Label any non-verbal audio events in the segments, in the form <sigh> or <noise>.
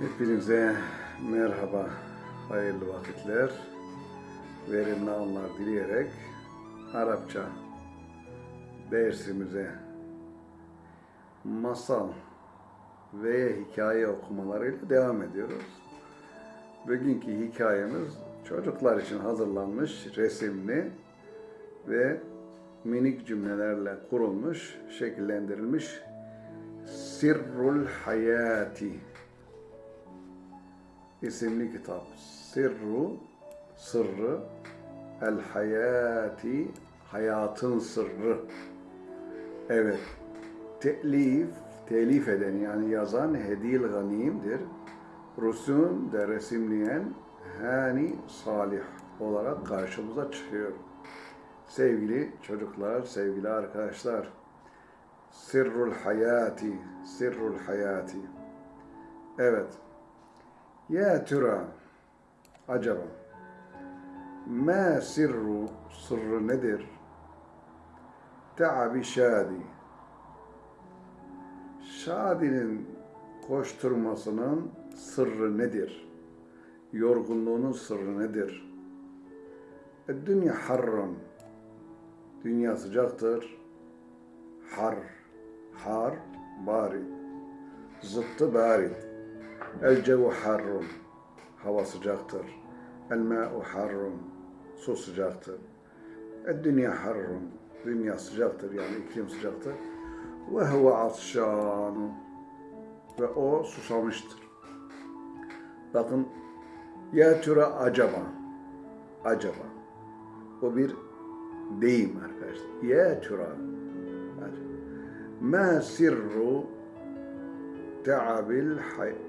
Hepinize merhaba, hayırlı vakitler, verimli anlar dileyerek Arapça dersimize masal ve hikaye okumalarıyla devam ediyoruz. Bugünkü hikayemiz çocuklar için hazırlanmış, resimli ve minik cümlelerle kurulmuş, şekillendirilmiş Sirrul Hayati isimli kitap. Sirru, sırrı, el hayati, hayatın sırrı. Evet, telif, telif eden yani yazan Hedil Ganim'dir. Rusum de resimleyen Hani Salih olarak karşımıza çıkıyor. Sevgili çocuklar, sevgili arkadaşlar, Sirrul Hayati, Sirrul Hayati. Evet, ya türa, acaba, ma sirru, sırrı nedir? Ta'abi şadi. Şadi'nin koşturmasının sırrı nedir? Yorgunluğunun sırrı nedir? E, dünya harrun. Dünya sıcaktır. Har, har, barid. Zıttı barid. El cevu harrun. Hava sıcaktır. El ma'u harrun. Su sıcaktır. El dünya harrun. Dünya sıcaktır yani iklim sıcaktır. Ve huve atşanu. Ve o susamıştır. Bakın ya türe acaba. Acaba. O bir deyim arkadaşlar. Ya. Acaba. Ma sirru Te'abil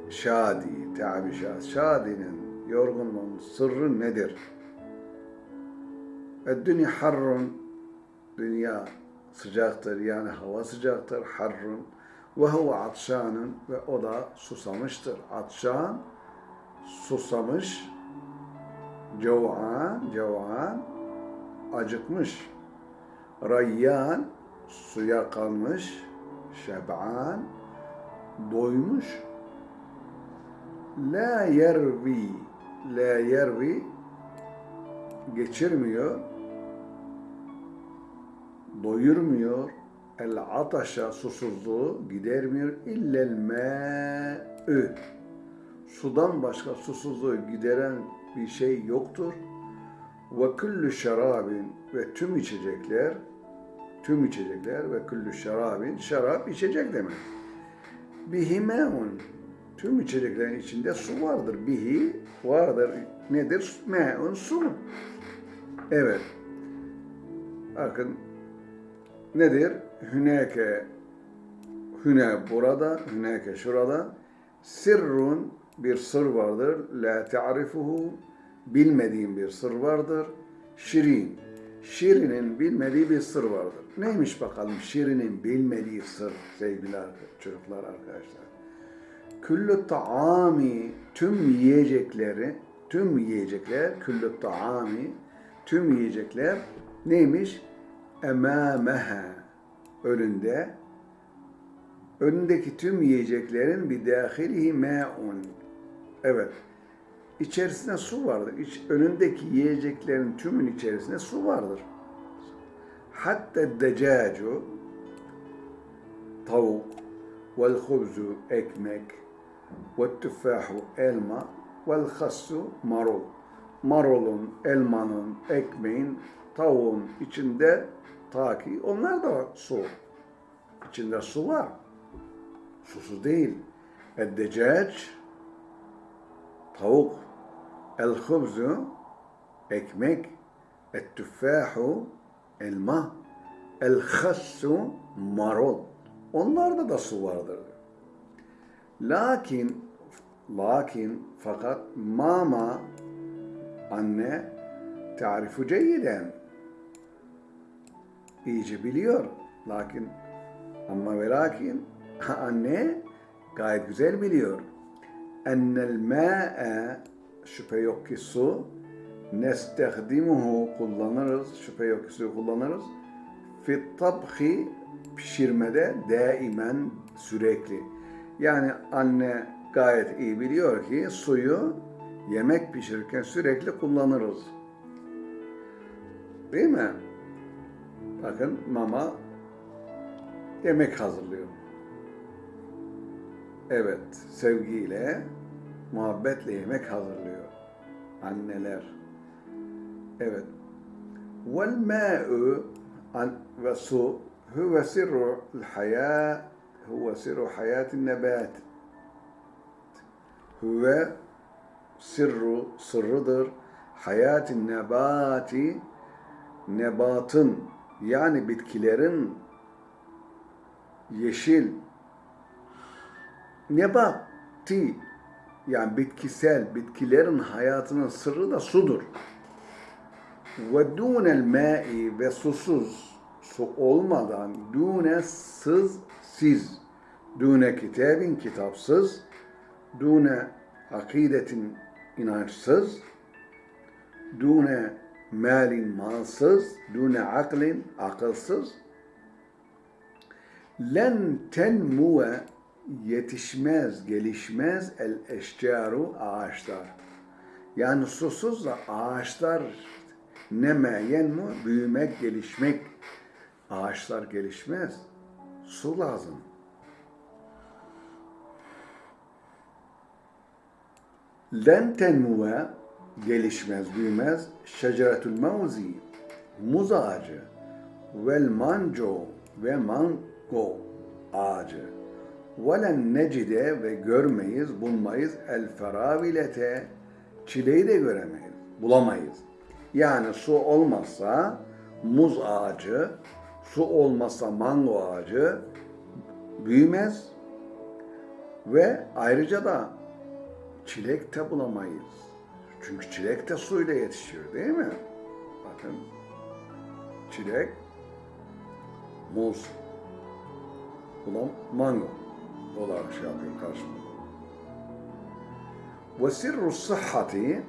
şadi, te'abi şadi. Şadinin, yorgunluğun sırrı nedir? Dünya harrun, dünya sıcaktır yani hava sıcaktır, harrun. Ve huve atşanın ve o da susamıştır. Atşan, susamış, cevan, cevan, acıkmış. Rayyan, suya kalmış, şeb'an, doymuş. La yervi, la yervi geçirmiyor, doyurmuyor. El ataşa susuzluğu gidermiyor. İllel mâ'ü. Sudan başka susuzluğu gideren bir şey yoktur. Ve küllü şarabin ve tüm içecekler, tüm içecekler ve küllü şarabin, şarap içecek demek bihi me'un. Tüm içeceklerin içinde su vardır. Bihi vardır. Nedir? Me'un su. Evet. Bakın nedir? Hüneke hüne burada, hüneke şurada. Sirrun bir sır vardır. La ta'rifuhu bilmediğin bir sır vardır. Şirin. Şirin'in bilmediği bir sır vardır. Neymiş bakalım Şirin'in bilmediği sır sevgili çocuklar arkadaşlar. Küllü taami tüm yiyecekleri, tüm yiyecekler, küllü taami tüm yiyecekler neymiş? Emâmeha önünde önündeki tüm yiyeceklerin bir dâhilihi mâ'un. Evet. İçerisinde su vardır. İç, önündeki yiyeceklerin tümün içerisinde su vardır. Hatta decacu tavuk vel hubzu ekmek ve tüffahu elma vel hassu marul. Marulun, elmanın, ekmeğin, tavuğun içinde ta ki onlar da su. İçinde su var. Susuz değil. Eddecac tavuk El-hubzu ekmek, et-tüffahu elma, el-hassu marul. Onlarda da su vardır. Lakin lakin fakat mama anne tarifu ceyyiden iyice biliyor. Lakin ama ve lakin <laughs> anne gayet güzel biliyor. Ennel ma'e şüphe yok ki su nestehdimuhu kullanırız. Şüphe yok ki su kullanırız. Fit tabhi pişirmede daimen sürekli. Yani anne gayet iyi biliyor ki suyu yemek pişirirken sürekli kullanırız. Değil mi? Bakın mama yemek hazırlıyor. Evet, sevgiyle, muhabbetle yemek hazırlıyor. Anneler. Evet. Vel ma'u ve su huve sirru hayat huve sirru hayatin nebat. Huve sirru sırrıdır. Hayatin nebati nebatın yani bitkilerin yeşil nebati yani bitkisel bitkilerin hayatının sırrı da sudur. Ve dunel ma'i ve susuz su olmadan dune sız siz dune kitabin kitapsız dune akidetin inançsız dune malin malsız dune aklin akılsız len tenmuve yetişmez, gelişmez el eşcaru ağaçlar. Yani susuz da ağaçlar neme yenmu büyümek, gelişmek. Ağaçlar gelişmez. Su lazım. Len tenmuve gelişmez, büyümez. Şeceretül mevzi muz ağacı vel manco ve mango ağacı velen necide ve görmeyiz, bulmayız el feravilete çileyi de göremeyiz, bulamayız. Yani su olmazsa muz ağacı, su olmazsa mango ağacı büyümez ve ayrıca da çilek de bulamayız. Çünkü çilek de suyla yetişiyor değil mi? Bakın çilek, muz, bulam mango olarak şey yapıyor karşımda. Ve sirru sıhhati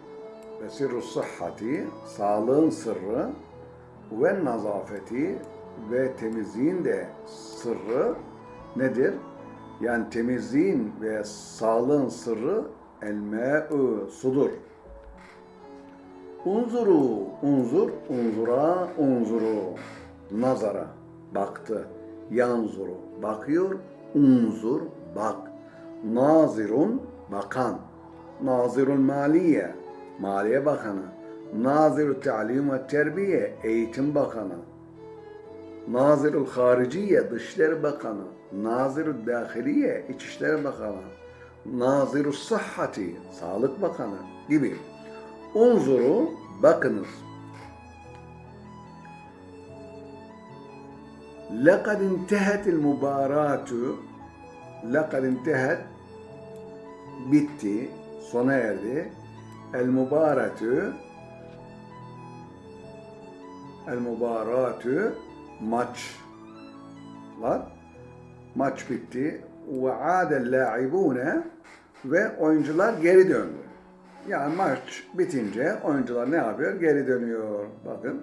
ve sirru sıhhati sağlığın sırrı ve nazafeti ve temizliğin de sırrı nedir? Yani temizliğin ve sağlığın sırrı el me'u sudur. Unzuru, unzur, unzura, unzuru. Nazara, baktı. Yanzuru, bakıyor. Unzur, bak. Nazirun, bakan. Nazirul maliye, maliye bakanı. Nazirul ta'lim ve terbiye, eğitim bakanı. Nazirul hariciye, dışişleri bakanı. Nazirul dahiliye, içişleri bakanı. Nazirul sıhhati, sağlık bakanı gibi. Unzuru, bakınız. لقد انتهت المباراة لقد انتهت bitti, sona erdi. El mübaratü El mübaratü maç var. Maç bitti. Ve adel la'ibune ve oyuncular geri döndü. Yani maç bitince oyuncular ne yapıyor? Geri dönüyor. Bakın.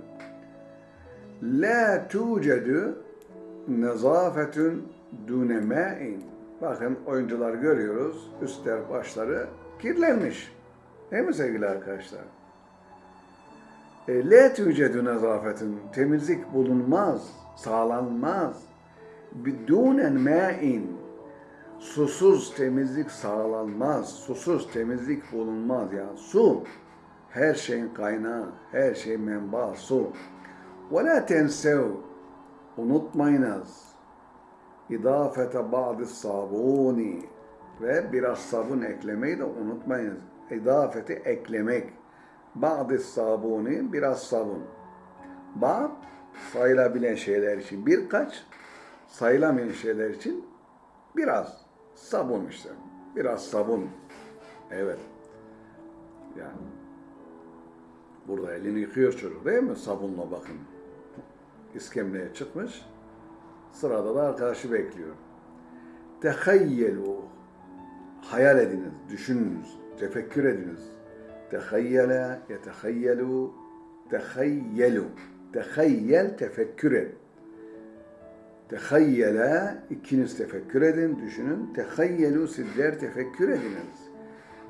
La tucedu nezafetun dune ma'in. Bakın oyuncular görüyoruz. Üstler başları kirlenmiş. Değil mi sevgili arkadaşlar? E, La tucedu nezafetun. Temizlik bulunmaz, sağlanmaz. Bidunen ma'in. Susuz temizlik sağlanmaz. Susuz temizlik bulunmaz. Yani su her şeyin kaynağı, her şey menba su. Ve la tensev unutmayınız. İdafete ba'di sabuni ve biraz sabun eklemeyi de unutmayınız. İdafeti eklemek. Ba'di sabuni biraz sabun. Ba'd sayılabilen şeyler için birkaç, sayılamayan şeyler için biraz sabun işte. Biraz sabun. Evet. Yani burada elini yıkıyor çocuk değil mi? Sabunla bakın iskemleye çıkmış. Sırada da arkadaşı bekliyor. Tehayyelu hayal ediniz, düşününüz, tefekkür ediniz. Tehayyele, yetehayyelu, tehayyelu. Tehayyel, tefekkür et. Tehayyele ikiniz tefekkür edin, düşünün. Tehayyelu sizler tefekkür ediniz.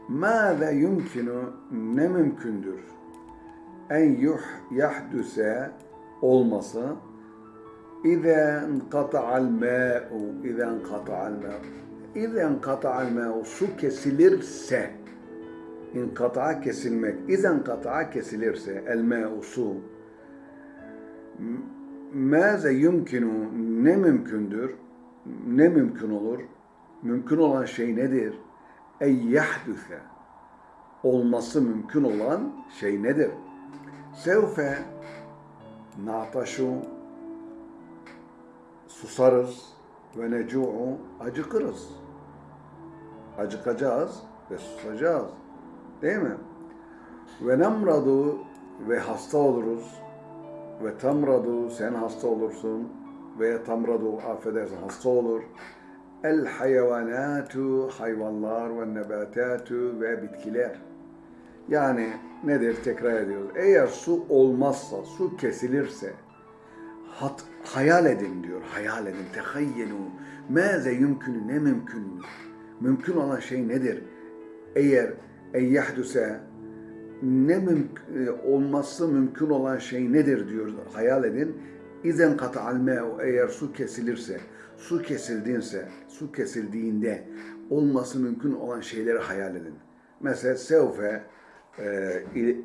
Mâze yumkinu ne mümkündür? En yuh yahdüse olması İza enqata'al mâ'u İza enqata'al mâ'u İza enqata'al mâ'u su kesilirse İnkata'a kesilmek. İza enkata'a kesilirse el mâ'u su Mâze yumkinu ne mümkündür? Ne mümkün olur? Mümkün olan şey nedir? Ey yahdüse olması mümkün olan şey nedir? Sevfe nataşu susarız ve necu'u acıkırız. Acıkacağız ve susacağız. Değil mi? Ve nemradu ve hasta oluruz ve tamradu sen hasta olursun ve tamradu affedersin hasta olur. El hayvanatu hayvanlar ve nebatatu ve bitkiler. Yani nedir tekrar ediyoruz. Eğer su olmazsa, su kesilirse hat, hayal edin diyor. Hayal edin. Tehayyenu. Mâze yümkünü ne mümkün? Mümkün olan şey nedir? Eğer en yahdüse ne mümkün, olması mümkün olan şey nedir diyor hayal edin. İzen kata'al me'u eğer su kesilirse, su kesildiğinse, su kesildiğinde olması mümkün olan şeyleri hayal edin. Mesela sevfe e, il,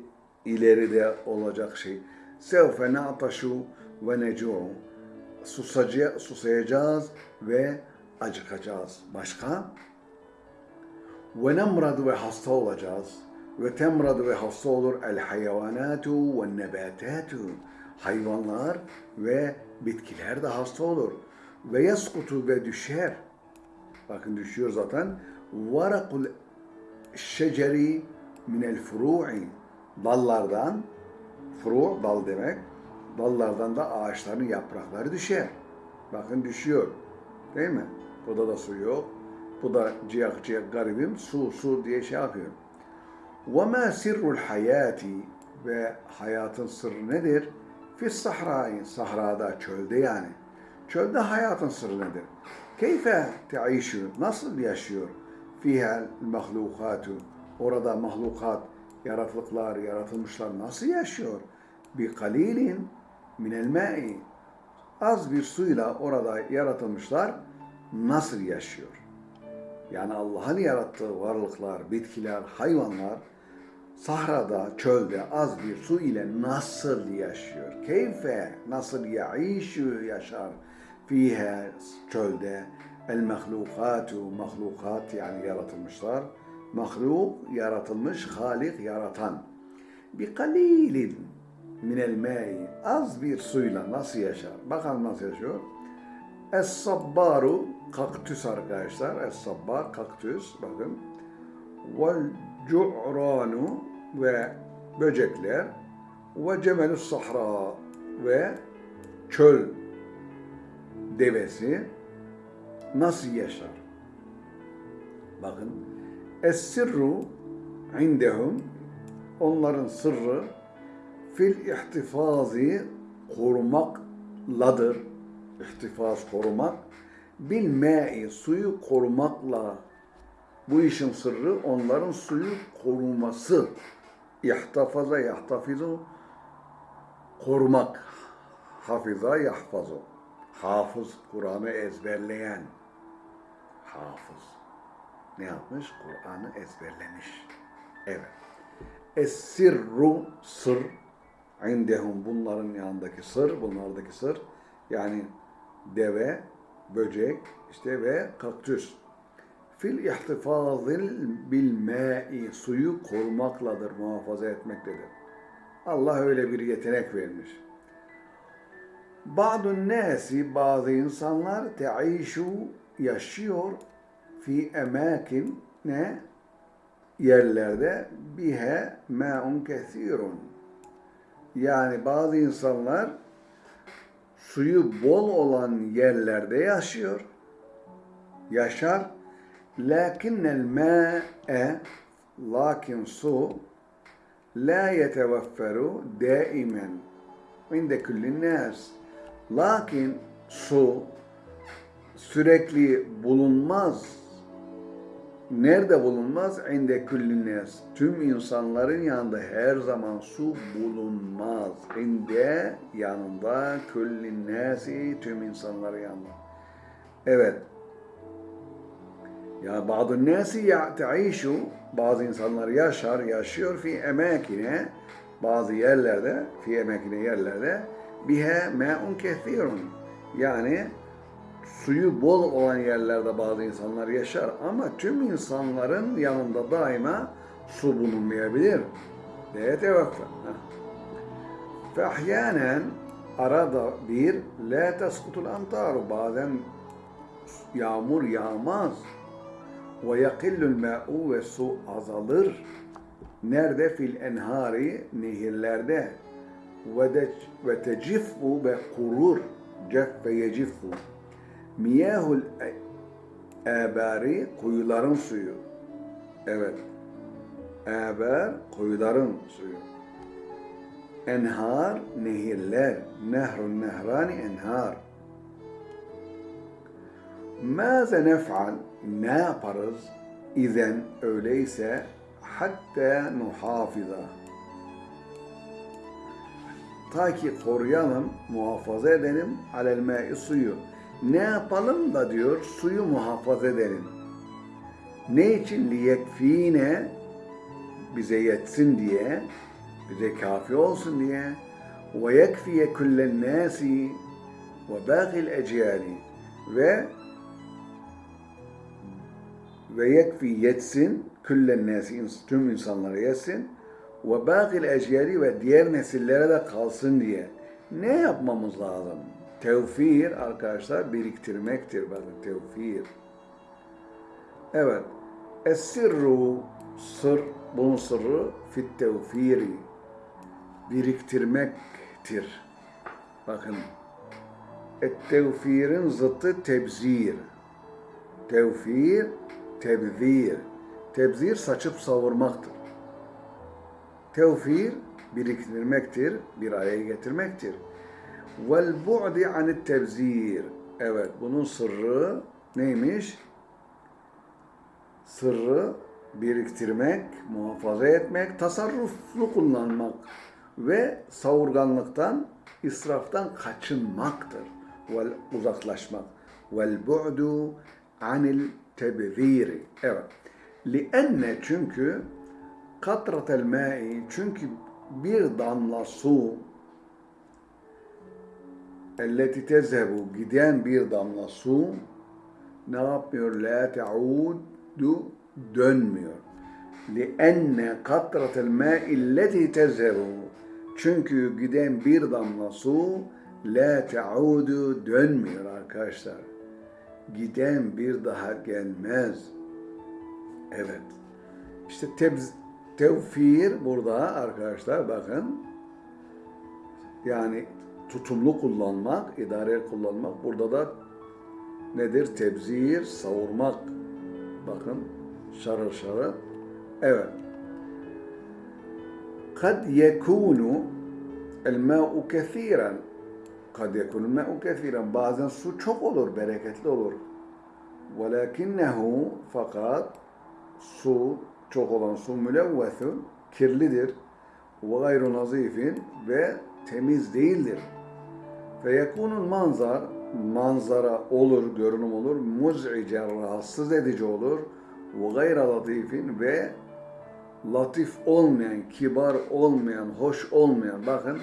ileride olacak şey. Sevfe na'taşu ve necu'u susacağız, susayacağız ve acıkacağız. Başka? Ve nemradu ve hasta olacağız. Ve temradu ve hasta olur. El hayvanatu ve nebatatu. Hayvanlar ve bitkiler de hasta olur. Ve yaskutu ve düşer. Bakın düşüyor zaten. Varakul şeceri minel furu'i dallardan furu dal demek dallardan da ağaçların yaprakları düşer bakın düşüyor değil mi? Burada da su yok bu da ciyak ciyak garibim su su diye şey yapıyor وَمَا سِرُّ الْحَيَاتِ Ve hayatın sırrı nedir? Fis sahrayı, sahrada, çölde yani. Çölde hayatın sırrı nedir? Keyfe te'işu, nasıl yaşıyor? Fihel mahlukatu, orada mahlukat, yaratılıklar, yaratılmışlar nasıl yaşıyor? Bi kalilin minel ma'i, az bir suyla orada yaratılmışlar nasıl yaşıyor? Yani Allah'ın yarattığı varlıklar, bitkiler, hayvanlar sahrada, çölde az bir su ile nasıl yaşıyor? Keyfe, nasıl yaişu yaşar? Fihe, çölde, el mahlukatu, mahlukat yani yaratılmışlar. Mahluk, yaratılmış, halik, yaratan. Bir kalilin minel mei, az bir suyla nasıl yaşar? Bakalım nasıl yaşıyor? Es-sabbaru, kaktüs arkadaşlar. Es-sabbar, kaktüs, bakın. Vel cu'ranu ve böcekler ve cemelus sahra ve çöl devesi nasıl yaşar? Bakın es-sirru indehum onların sırrı fil ihtifazi korumakladır. İhtifaz korumak. Bil me'i suyu korumakla bu işin sırrı onların suyu koruması. İhtafaza yahtafizu korumak. Hafiza yahfazu. Hafız Kur'an'ı ezberleyen. Hafız. Ne yapmış? Kur'an'ı ezberlemiş. Evet. Es-sirru sır. İndehum bunların yanındaki sır, bunlardaki sır. Yani deve, böcek, işte ve kaktüs fil ihtifazil bil ma'i suyu korumakladır, muhafaza etmektedir. Allah öyle bir yetenek vermiş. Ba'dun nasi bazı insanlar te'işu yaşıyor fi emakin ne? Yerlerde bihe ma'un kesirun. Yani bazı insanlar suyu bol olan yerlerde yaşıyor. Yaşar. Lakinnel ma'e lakin su la yetevafferu daimen inde küllin nas. Lakin su sürekli bulunmaz Nerede bulunmaz? İnde küllin nas. Tüm insanların yanında her zaman su bulunmaz. İnde yanında küllin nasi tüm insanların yanında. Evet. Ya bazı nasi ya taişu bazı insanlar yaşar, yaşıyor fi emakine bazı yerlerde, fi emakine yerlerde bihe me'un kethirun. Yani suyu bol olan yerlerde bazı insanlar yaşar ama tüm insanların yanında daima su bulunmayabilir. Diye tevakkuf. Fehyanen arada bir la teskutul amtaru bazen yağmur yağmaz ve yakillul ma'u ve su azalır. Nerede? Fil enhari nehirlerde ve de ve teciffu ve kurur. Miyahul abari kuyuların suyu. Evet. Abar kuyuların suyu. Enhar nehirler. Nehrun nehrani enhar. Maze nef'al ne yaparız? İzen öyleyse hatta nuhafiza. Ta ki koruyalım, muhafaza edelim alel suyu. Ne yapalım da diyor suyu muhafaza edelim. Ne için? Liyekfine bize yetsin diye, bize kafi olsun diye. Ve yekfiye kullen nasi ve bâgil eciyali ve ve yekfi yetsin küllen nasi tüm insanlara yetsin ve bâgil eciyali ve diğer nesillere de kalsın diye. Ne yapmamız lazım? Tevfir arkadaşlar biriktirmektir. Bakın tevfir. Evet. Es-sirru sır, bunun sırrı fit tevfiri. Biriktirmektir. Bakın. Et-tevfirin zıttı tebzir. Tevfir, tebzir. Tebzir saçıp savurmaktır. Tevfir biriktirmektir, bir araya getirmektir. Vel bu'di anit tebzir. Evet, bunun sırrı neymiş? Sırrı biriktirmek, muhafaza etmek, tasarruflu kullanmak ve savurganlıktan, israftan kaçınmaktır. Vel uzaklaşmak. Vel bu'du anil tebziri. Evet. Lienne çünkü katratel ma'i çünkü bir damla su elleti tezhebu giden bir damla su ne yapmıyor? La te'udu dönmüyor. Lienne katratel ma'i elleti tezhebu çünkü giden bir damla su la te'udu dönmüyor arkadaşlar. Giden bir daha gelmez. Evet. İşte tebz, tevfir burada arkadaşlar bakın. Yani tutumlu kullanmak, idare kullanmak. Burada da nedir? Tebzir, savurmak. Bakın şarır şarır. Evet. Kad yekunu el ma'u kethiren. Kad yekunu ma'u kethiren. Bazen su çok olur, bereketli olur. Velakinnehu fakat su çok olan su mülevvethun kirlidir ve gayru nazifin ve temiz değildir. Ve yekunun manzar manzara olur, görünüm olur, muz'icen rahatsız edici olur ve gayra latifin ve latif olmayan, kibar olmayan, hoş olmayan bakın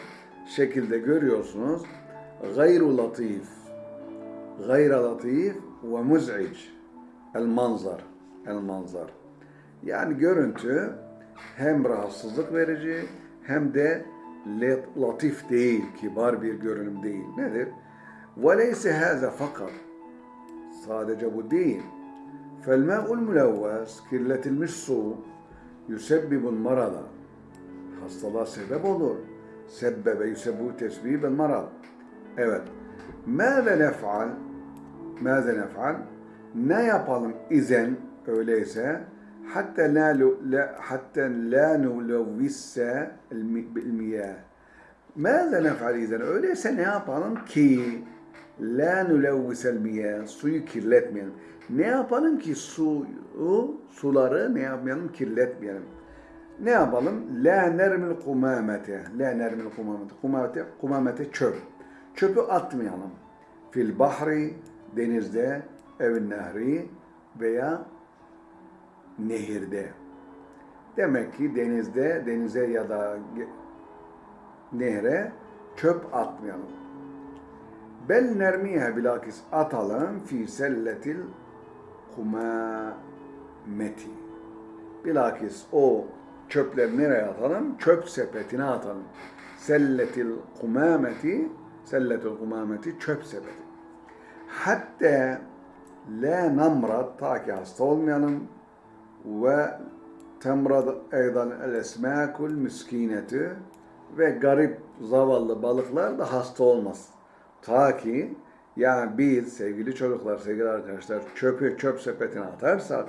şekilde görüyorsunuz. Gayru latif gayra latif ve muz'ic el manzar el manzar yani görüntü hem rahatsızlık verici hem de latif değil, kibar bir görünüm değil. Nedir? وَلَيْسَ هَذَا fakat Sadece bu değil. فَالْمَاءُ الْمُلَوَّسِ Kirletilmiş su يُسَبِّبُ الْمَرَضَ Hastalığa sebep olur. Sebbebe yusebbu tesbibel marad. Evet. Mâze nef'al Mâze nef'al Ne yapalım izen öyleyse la la hatta la nulevvisse el miyah. Mâze nef'al izen öyleyse ne yapalım ki La nulevvisel miyah. Suyu kirletmeyelim. Ne yapalım ki suyu, suları ne yapmayalım? Kirletmeyelim. Ne yapalım? La nermil kumamete. La nermil kumamete. Kumamete, kumamete çöp. Çöpü atmayalım. Fil bahri, denizde, evin nehri veya nehirde. Demek ki denizde, denize ya da nehre çöp atmayalım. Bel nermiye bilakis atalım fi selletil kumameti. Bilakis o çöpleri nereye atalım? Çöp sepetine atalım. Selletil kumameti, selletil kumameti çöp sepeti. Hatta la namrad ta ki hasta olmayalım eydan el esmakul miskineti ve garip zavallı balıklar da hasta olmaz. Ta ki yani biz sevgili çocuklar, sevgili arkadaşlar çöpü çöp sepetine atarsak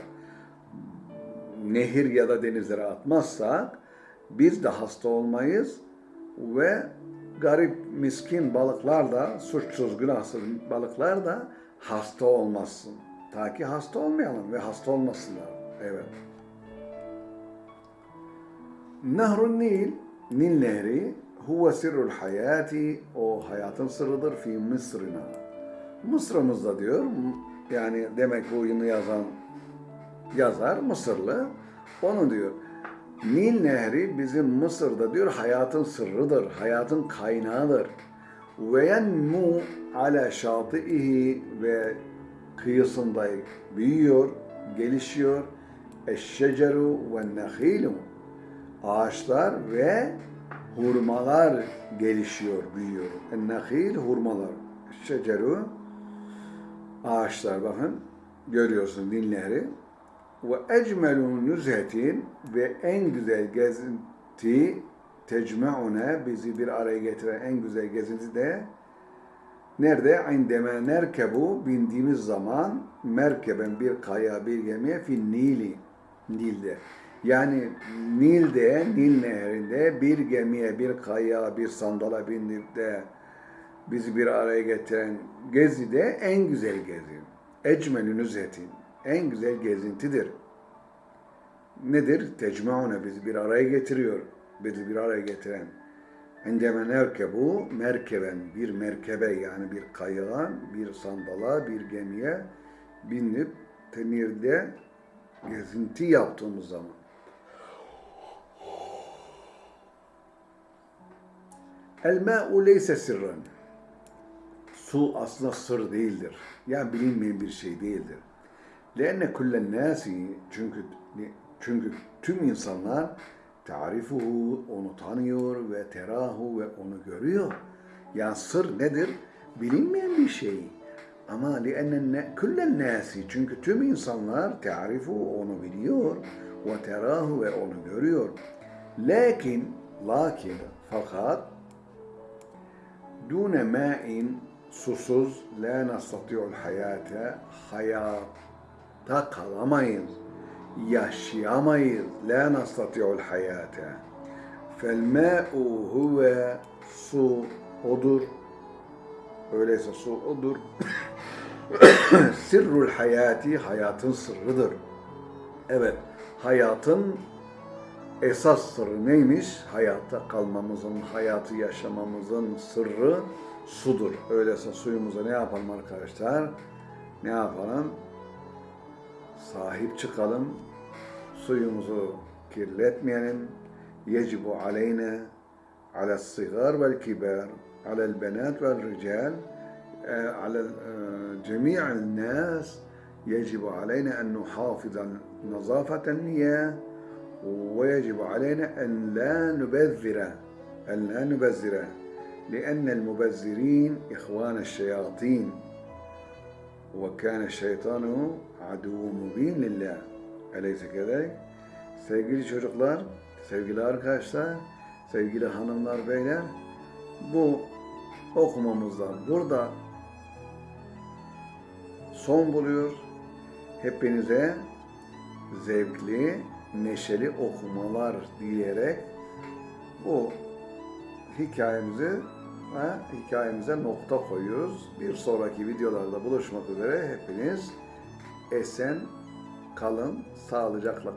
nehir ya da denizlere atmazsak biz de hasta olmayız ve garip miskin balıklar da suçsuz günahsız balıklar da hasta olmasın. Ta ki hasta olmayalım ve hasta olmasınlar. Evet. Nehrun Nil, Nil Nehri huve sirrul hayati, o hayatın sırrıdır fi Mısır'ına. Mısır'ımızda diyor, yani demek bu oyunu yazan yazar Mısırlı. Onu diyor. Nil Nehri bizim Mısır'da diyor hayatın sırrıdır, hayatın kaynağıdır. Ve yenmu ala şati'ihi ve kıyısında büyüyor, gelişiyor. Eşşeceru ve nehilu ağaçlar ve hurmalar gelişiyor, büyüyor. Nehil hurmalar. Şeceru ağaçlar bakın görüyorsun Nil Nehri ve ecmelu nüzhetin ve en güzel gezinti tecme'une bizi bir araya getiren en güzel gezinti de nerede? İndeme nerkebu bindiğimiz zaman merkeben bir kaya bir gemiye fi Nili Nil'de. Yani Nil'de, Nil nehrinde bir gemiye, bir kaya, bir sandala bindik de bizi bir araya getiren gezi de en güzel gezi. Ecmelü nüzhetin. En güzel gezintidir. Nedir? Tecmaune bizi bir araya getiriyor. Bizi bir araya getiren. Endeme nerkebu merkeben bir merkebe yani bir kayığa, bir sandala, bir gemiye binip tenirde gezinti yaptığımız zaman. El ma'u leyse sirran. Su aslında sır değildir. Yani bilinmeyen bir şey değildir. Lenne kullen nasi çünkü çünkü tüm insanlar tarifuhu onu tanıyor ve terahu ve onu görüyor. Yani sır nedir? Bilinmeyen bir şey. Ama lienne kullen nasi çünkü tüm insanlar tarifu onu biliyor ve terahu ve onu görüyor. Lakin lakin fakat dune ma'in susuz la nastati'ul hayate hayatta kalamayız yaşayamayız la nastati'ul hayate fel ma'u huve su odur. Öyleyse su odur <coughs> Sirrul hayati hayatın sırrıdır. Evet, hayatın esas sırrı neymiş? Hayatta kalmamızın, hayatı yaşamamızın sırrı sudur. Öyleyse suyumuza ne yapalım arkadaşlar? Ne yapalım? Sahip çıkalım. Suyumuzu kirletmeyelim. Yecibu aleyne ala sigar vel kiber alel benat vel rical على جميع الناس يجب علينا أن نحافظ نظافة المياه ويجب علينا أن لا نبذر أن لا نبذر لأن المبذرين إخوان الشياطين وكان الشيطان عدو مبين لله أليس كذلك؟ Sevgili çocuklar, sevgili arkadaşlar, sevgili hanımlar, beyler, bu okumamızdan burada son buluyor. Hepinize zevkli, neşeli okumalar dileyerek bu hikayemizi hikayemize nokta koyuyoruz. Bir sonraki videolarda buluşmak üzere hepiniz esen kalın, sağlıcakla